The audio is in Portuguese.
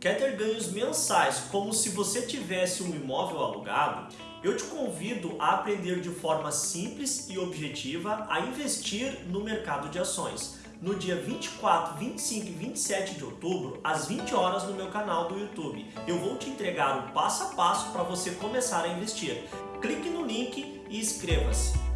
Quer ter ganhos mensais como se você tivesse um imóvel alugado? Eu te convido a aprender de forma simples e objetiva a investir no mercado de ações. No dia 24, 25 e 27 de outubro, às 20 horas no meu canal do YouTube. Eu vou te entregar o passo a passo para você começar a investir. Clique no link e inscreva-se.